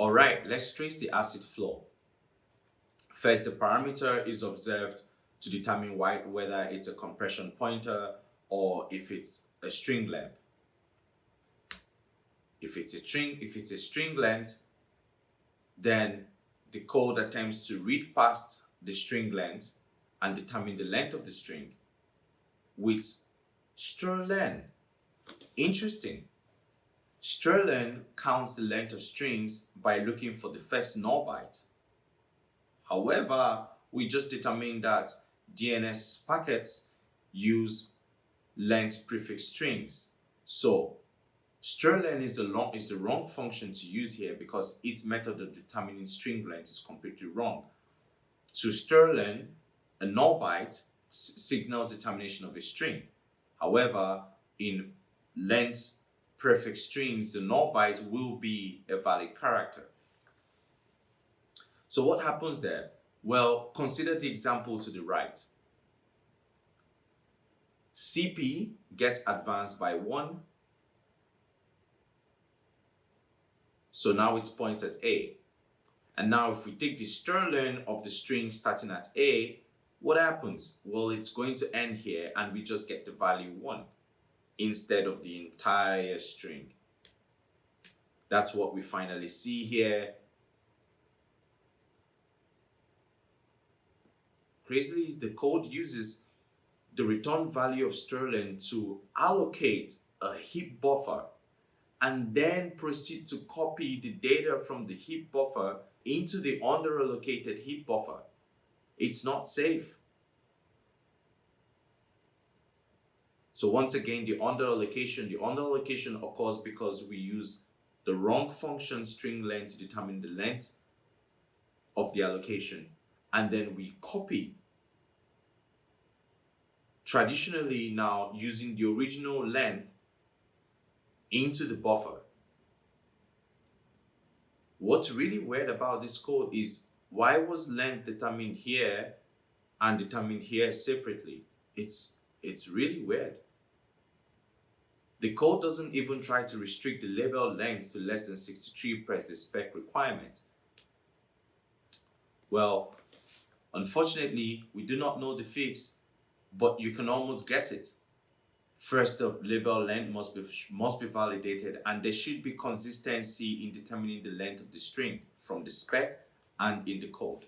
All right, let's trace the acid flow. First, the parameter is observed to determine why, whether it's a compression pointer or if it's a string length. If it's a string, if it's a string length, then the code attempts to read past the string length and determine the length of the string with strlen. Interesting. Strlen counts the length of strings by looking for the first null byte. However, we just determined that DNS packets use length prefix strings. So strlen is the long is the wrong function to use here because its method of determining string length is completely wrong. To strlen, a null byte signals determination of a string. However, in length prefix strings, the null byte will be a valid character. So what happens there? Well, consider the example to the right. CP gets advanced by 1. So now it points at A. And now if we take the strlen of the string starting at A, what happens? Well, it's going to end here and we just get the value 1 instead of the entire string. That's what we finally see here. Crazily, the code uses the return value of strlen to allocate a heap buffer and then proceed to copy the data from the heap buffer into the underallocated heap buffer. It's not safe. So once again, the underallocation, the underallocation occurs because we use the wrong function string length to determine the length of the allocation. And then we copy traditionally now using the original length into the buffer. What's really weird about this code is why was length determined here and determined here separately? It's, it's really weird. The code doesn't even try to restrict the label length to less than 63 per the spec requirement. Well, unfortunately, we do not know the fix, but you can almost guess it. First, the label length must be, must be validated and there should be consistency in determining the length of the string from the spec and in the code.